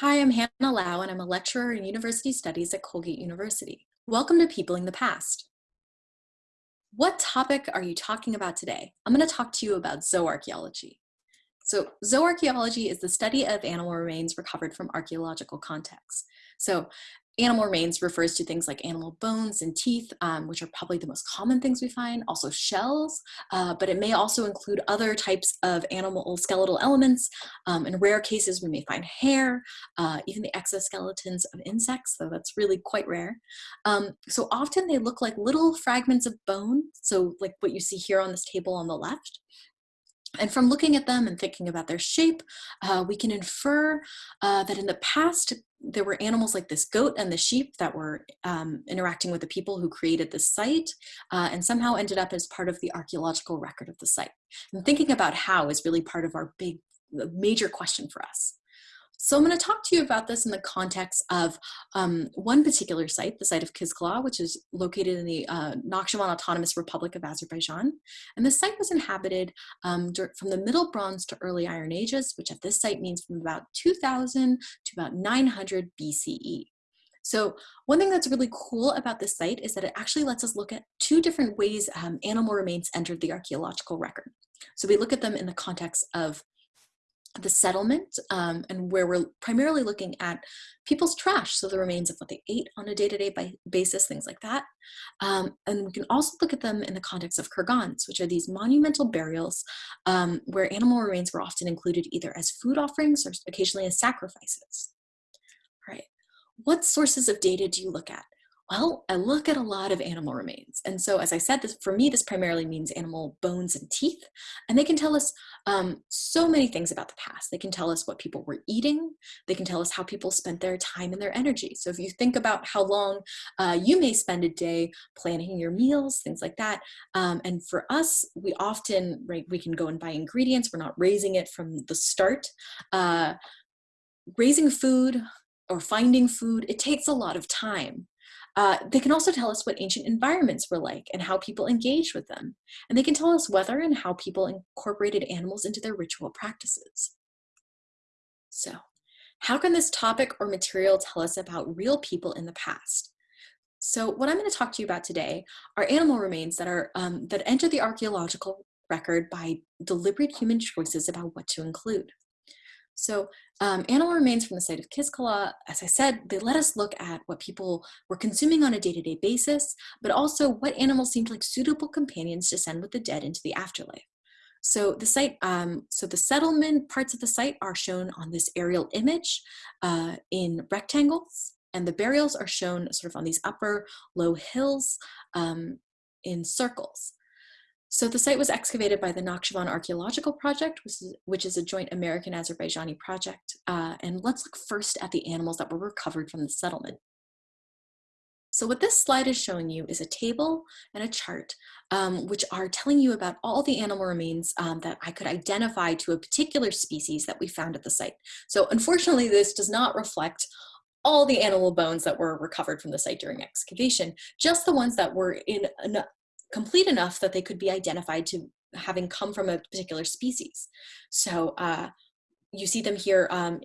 Hi, I'm Hannah Lau, and I'm a lecturer in University Studies at Colgate University. Welcome to Peopling the Past. What topic are you talking about today? I'm going to talk to you about zooarchaeology. So zooarchaeology is the study of animal remains recovered from archaeological contexts. So Animal remains refers to things like animal bones and teeth, um, which are probably the most common things we find, also shells, uh, but it may also include other types of animal skeletal elements. Um, in rare cases, we may find hair, uh, even the exoskeletons of insects, though that's really quite rare. Um, so often they look like little fragments of bone, so like what you see here on this table on the left. And from looking at them and thinking about their shape, uh, we can infer uh, that in the past, there were animals like this goat and the sheep that were um, interacting with the people who created this site uh, and somehow ended up as part of the archaeological record of the site. And thinking about how is really part of our big, major question for us. So I'm going to talk to you about this in the context of um, one particular site, the site of Kizkala, which is located in the uh, Nakhchivan Autonomous Republic of Azerbaijan. And the site was inhabited um, from the Middle Bronze to Early Iron Ages, which at this site means from about 2000 to about 900 BCE. So one thing that's really cool about this site is that it actually lets us look at two different ways um, animal remains entered the archaeological record. So we look at them in the context of the settlement um, and where we're primarily looking at people's trash, so the remains of what they ate on a day-to-day -day basis, things like that. Um, and we can also look at them in the context of kurgans, which are these monumental burials um, where animal remains were often included either as food offerings or occasionally as sacrifices. All right, what sources of data do you look at? Well, I look at a lot of animal remains. And so as I said, this, for me, this primarily means animal bones and teeth. And they can tell us um, so many things about the past. They can tell us what people were eating. They can tell us how people spent their time and their energy. So if you think about how long uh, you may spend a day planning your meals, things like that. Um, and for us, we often, right, we can go and buy ingredients. We're not raising it from the start. Uh, raising food or finding food, it takes a lot of time. Uh, they can also tell us what ancient environments were like and how people engaged with them. And they can tell us whether and how people incorporated animals into their ritual practices. So how can this topic or material tell us about real people in the past? So what I'm going to talk to you about today are animal remains that are um, that enter the archaeological record by deliberate human choices about what to include. So um, animal remains from the site of Kizkala, as I said, they let us look at what people were consuming on a day-to-day -day basis, but also what animals seemed like suitable companions to send with the dead into the afterlife. So the site, um, so the settlement parts of the site are shown on this aerial image uh, in rectangles, and the burials are shown sort of on these upper low hills um, in circles. So the site was excavated by the Nakhchivan Archaeological Project, which is, a joint American-Azerbaijani project. Uh, and let's look first at the animals that were recovered from the settlement. So what this slide is showing you is a table and a chart, um, which are telling you about all the animal remains um, that I could identify to a particular species that we found at the site. So unfortunately, this does not reflect all the animal bones that were recovered from the site during excavation, just the ones that were in complete enough that they could be identified to having come from a particular species. So uh, you see them here um,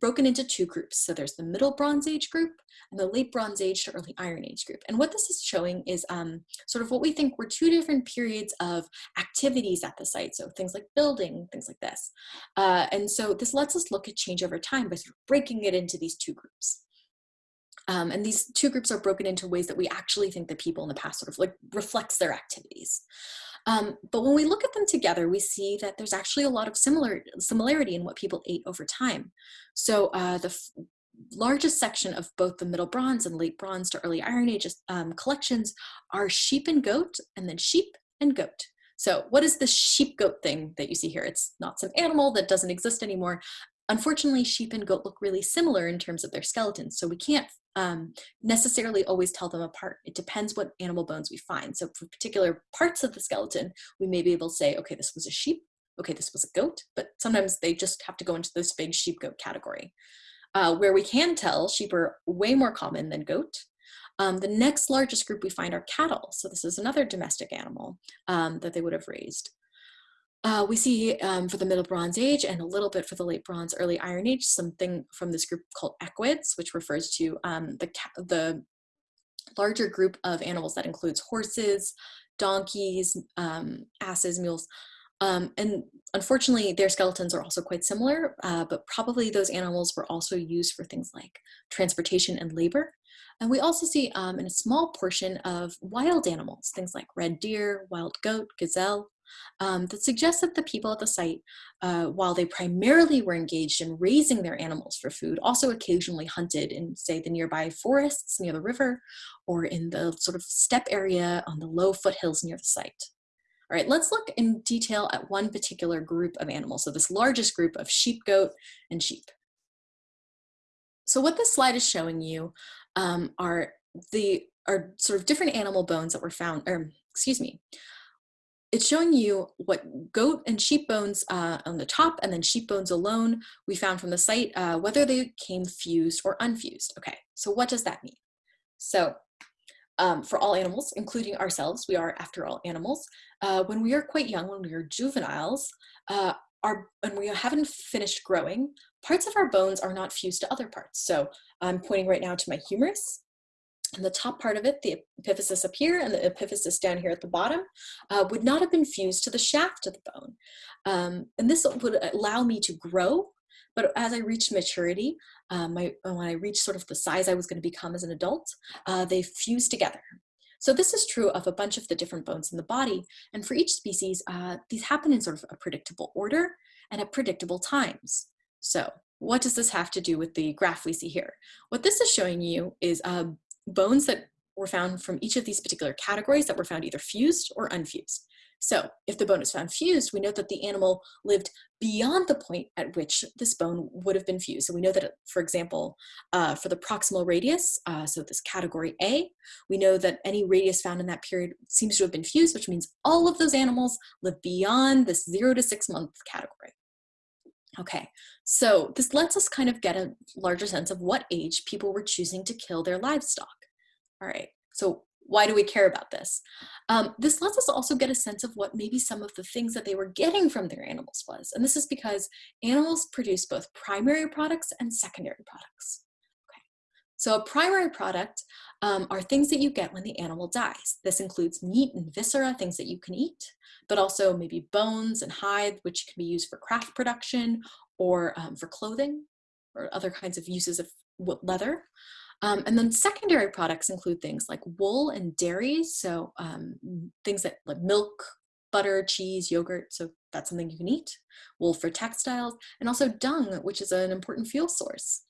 broken into two groups. So there's the Middle Bronze Age group and the Late Bronze Age to Early Iron Age group. And what this is showing is um, sort of what we think were two different periods of activities at the site. So things like building, things like this. Uh, and so this lets us look at change over time by sort of breaking it into these two groups. Um, and these two groups are broken into ways that we actually think that people in the past sort of like reflects their activities. Um, but when we look at them together, we see that there's actually a lot of similar similarity in what people ate over time. So uh, the largest section of both the Middle Bronze and Late Bronze to Early Iron Age um, collections are sheep and goat, and then sheep and goat. So what is the sheep goat thing that you see here? It's not some animal that doesn't exist anymore. Unfortunately, sheep and goat look really similar in terms of their skeletons, so we can't um, necessarily always tell them apart. It depends what animal bones we find. So for particular parts of the skeleton, we may be able to say, okay, this was a sheep, okay, this was a goat, but sometimes they just have to go into this big sheep goat category. Uh, where we can tell sheep are way more common than goat. Um, the next largest group we find are cattle. So this is another domestic animal um, that they would have raised. Uh, we see um, for the Middle Bronze Age and a little bit for the Late Bronze, Early Iron Age, something from this group called equids, which refers to um, the, the larger group of animals that includes horses, donkeys, um, asses, mules, um, and unfortunately, their skeletons are also quite similar, uh, but probably those animals were also used for things like transportation and labor. And we also see um, in a small portion of wild animals, things like red deer, wild goat, gazelle, um, that suggests that the people at the site, uh, while they primarily were engaged in raising their animals for food, also occasionally hunted in, say, the nearby forests near the river or in the sort of steppe area on the low foothills near the site. All right, let's look in detail at one particular group of animals. So this largest group of sheep, goat, and sheep. So what this slide is showing you um, are the are sort of different animal bones that were found, or excuse me, it's showing you what goat and sheep bones uh, on the top and then sheep bones alone we found from the site, uh, whether they came fused or unfused. Okay, so what does that mean? So um, for all animals, including ourselves, we are after all animals, uh, when we are quite young, when we are juveniles, uh, our, when we haven't finished growing, parts of our bones are not fused to other parts. So I'm pointing right now to my humerus. And the top part of it, the epiphysis up here and the epiphysis down here at the bottom, uh, would not have been fused to the shaft of the bone. Um, and this would allow me to grow, but as I reached maturity, uh, my, when I reached sort of the size I was going to become as an adult, uh, they fused together. So this is true of a bunch of the different bones in the body. And for each species, uh, these happen in sort of a predictable order and at predictable times. So what does this have to do with the graph we see here? What this is showing you is uh, bones that were found from each of these particular categories that were found either fused or unfused. So if the bone is found fused, we know that the animal lived beyond the point at which this bone would have been fused. So we know that, for example, uh, for the proximal radius, uh, so this category A, we know that any radius found in that period seems to have been fused, which means all of those animals live beyond this zero to six month category. Okay, so this lets us kind of get a larger sense of what age people were choosing to kill their livestock. All right, so why do we care about this? Um, this lets us also get a sense of what maybe some of the things that they were getting from their animals was. And this is because animals produce both primary products and secondary products. Okay. So a primary product um, are things that you get when the animal dies. This includes meat and viscera, things that you can eat, but also maybe bones and hide, which can be used for craft production or um, for clothing or other kinds of uses of leather. Um, and then secondary products include things like wool and dairy, so um, things that like milk, butter, cheese, yogurt, so that's something you can eat, wool for textiles, and also dung, which is an important fuel source.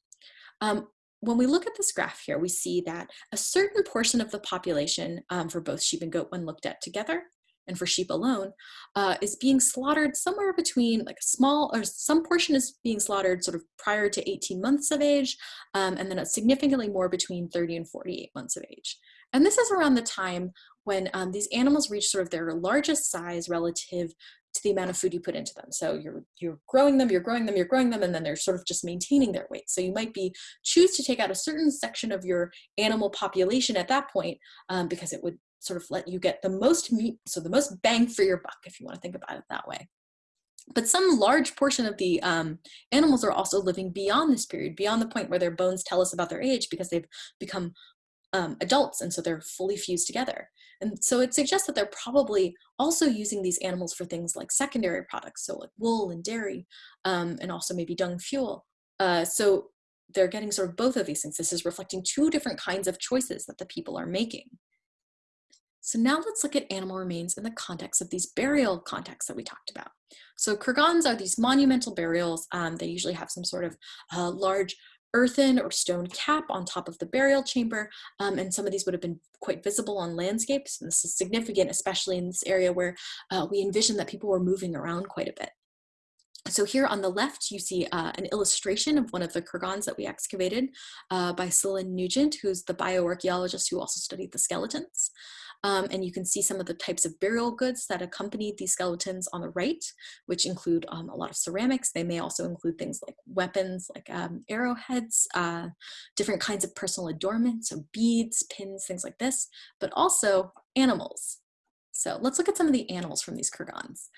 Um, when we look at this graph here, we see that a certain portion of the population um, for both sheep and goat when looked at together and for sheep alone, uh, is being slaughtered somewhere between like a small or some portion is being slaughtered sort of prior to 18 months of age, um, and then significantly more between 30 and 48 months of age. And this is around the time when um, these animals reach sort of their largest size relative to the amount of food you put into them. So you're you're growing them, you're growing them, you're growing them, and then they're sort of just maintaining their weight. So you might be choose to take out a certain section of your animal population at that point um, because it would sort of let you get the most meat, so the most bang for your buck, if you want to think about it that way. But some large portion of the um, animals are also living beyond this period, beyond the point where their bones tell us about their age because they've become um, adults and so they're fully fused together. And so it suggests that they're probably also using these animals for things like secondary products, so like wool and dairy, um, and also maybe dung fuel. Uh, so they're getting sort of both of these things. This is reflecting two different kinds of choices that the people are making. So now let's look at animal remains in the context of these burial contexts that we talked about. So kurgans are these monumental burials. Um, they usually have some sort of uh, large earthen or stone cap on top of the burial chamber, um, and some of these would have been quite visible on landscapes. And this is significant, especially in this area where uh, we envision that people were moving around quite a bit. So here on the left, you see uh, an illustration of one of the kurgans that we excavated uh, by Selin Nugent, who's the bioarchaeologist who also studied the skeletons. Um, and you can see some of the types of burial goods that accompanied these skeletons on the right, which include um, a lot of ceramics. They may also include things like weapons, like um, arrowheads, uh, different kinds of personal adornments, so beads, pins, things like this, but also animals. So let's look at some of the animals from these kurgans.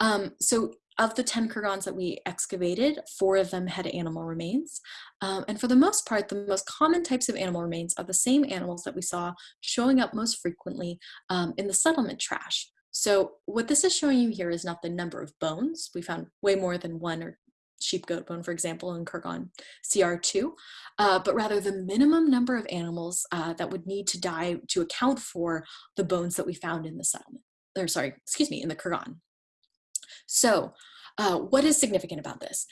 Um, so of the 10 kurgans that we excavated, four of them had animal remains. Um, and for the most part, the most common types of animal remains are the same animals that we saw showing up most frequently um, in the settlement trash. So what this is showing you here is not the number of bones. We found way more than one or sheep goat bone, for example, in Kurgan CR2, uh, but rather the minimum number of animals uh, that would need to die to account for the bones that we found in the settlement, or sorry, excuse me, in the Kurgan. So uh, what is significant about this?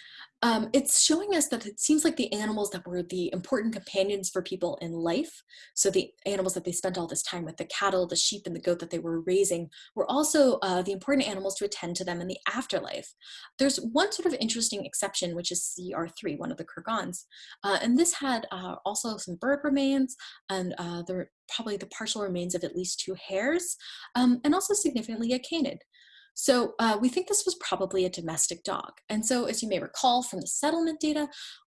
Um, it's showing us that it seems like the animals that were the important companions for people in life, so the animals that they spent all this time with, the cattle, the sheep, and the goat that they were raising, were also uh, the important animals to attend to them in the afterlife. There's one sort of interesting exception, which is CR3, one of the Kurgans, uh, and this had uh, also some bird remains and uh, the, probably the partial remains of at least two hares, um, and also significantly a canid. So uh, we think this was probably a domestic dog. And so as you may recall from the settlement data,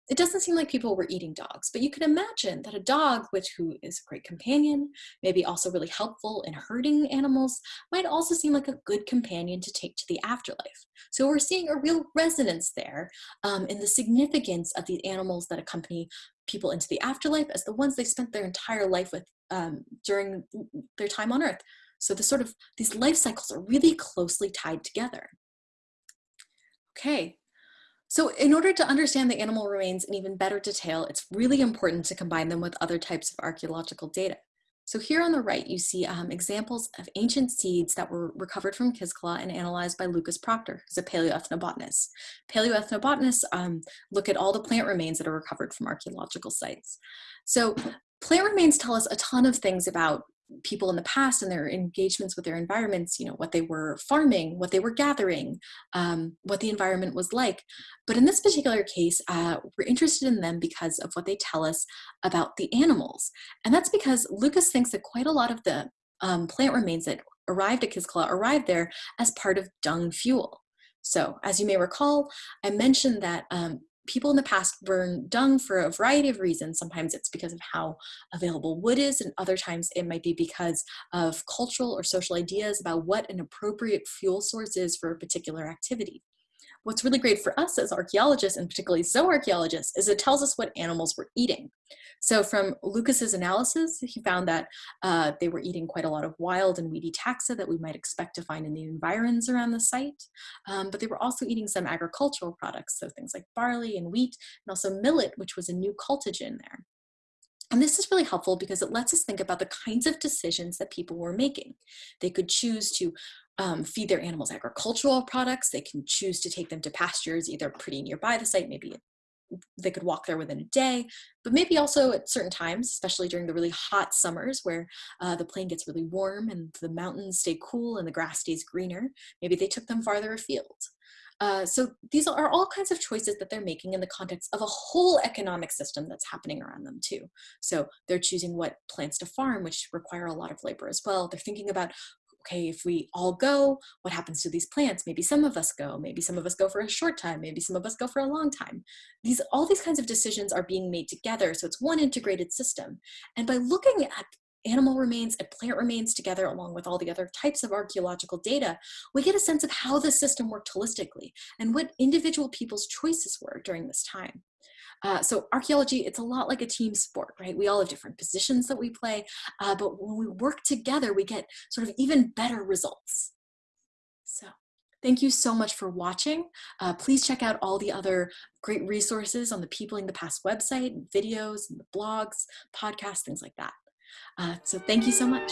it doesn't seem like people were eating dogs, but you can imagine that a dog, which who is a great companion, maybe also really helpful in herding animals, might also seem like a good companion to take to the afterlife. So we're seeing a real resonance there um, in the significance of the animals that accompany people into the afterlife as the ones they spent their entire life with um, during their time on earth. So the sort of, these life cycles are really closely tied together. Okay, so in order to understand the animal remains in even better detail, it's really important to combine them with other types of archeological data. So here on the right, you see um, examples of ancient seeds that were recovered from Kizkala and analyzed by Lucas Proctor, who's a paleoethnobotanist. Paleoethnobotanists um, look at all the plant remains that are recovered from archaeological sites. So plant remains tell us a ton of things about people in the past and their engagements with their environments, you know, what they were farming, what they were gathering, um, what the environment was like. But in this particular case, uh, we're interested in them because of what they tell us about the animals. And that's because Lucas thinks that quite a lot of the um, plant remains that arrived at Kizkala arrived there as part of dung fuel. So as you may recall, I mentioned that um, people in the past burn dung for a variety of reasons. Sometimes it's because of how available wood is, and other times it might be because of cultural or social ideas about what an appropriate fuel source is for a particular activity. What's really great for us as archaeologists, and particularly zooarchaeologists, is it tells us what animals were eating. So from Lucas's analysis, he found that uh, they were eating quite a lot of wild and weedy taxa that we might expect to find in the environs around the site. Um, but they were also eating some agricultural products, so things like barley and wheat, and also millet, which was a new cultigen there. And this is really helpful because it lets us think about the kinds of decisions that people were making. They could choose to um, feed their animals agricultural products. They can choose to take them to pastures either pretty nearby the site, maybe they could walk there within a day, but maybe also at certain times, especially during the really hot summers where uh, the plain gets really warm and the mountains stay cool and the grass stays greener, maybe they took them farther afield. Uh, so these are all kinds of choices that they're making in the context of a whole economic system that's happening around them too. So they're choosing what plants to farm, which require a lot of labor as well. They're thinking about okay, if we all go, what happens to these plants? Maybe some of us go, maybe some of us go for a short time, maybe some of us go for a long time. These, all these kinds of decisions are being made together, so it's one integrated system. And by looking at animal remains and plant remains together along with all the other types of archaeological data, we get a sense of how the system worked holistically and what individual people's choices were during this time. Uh, so archaeology, it's a lot like a team sport, right? We all have different positions that we play, uh, but when we work together, we get sort of even better results. So thank you so much for watching. Uh, please check out all the other great resources on the Peopling the Past website, videos, and the blogs, podcasts, things like that. Uh, so thank you so much.